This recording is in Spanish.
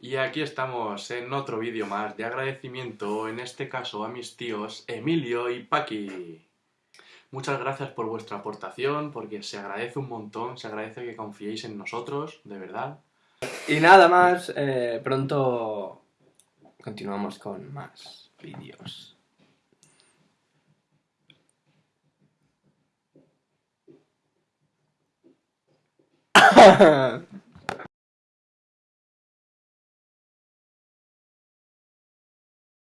Y aquí estamos en otro vídeo más de agradecimiento, en este caso a mis tíos Emilio y Paqui. Muchas gracias por vuestra aportación, porque se agradece un montón, se agradece que confiéis en nosotros, de verdad. Y nada más, eh, pronto continuamos con más vídeos.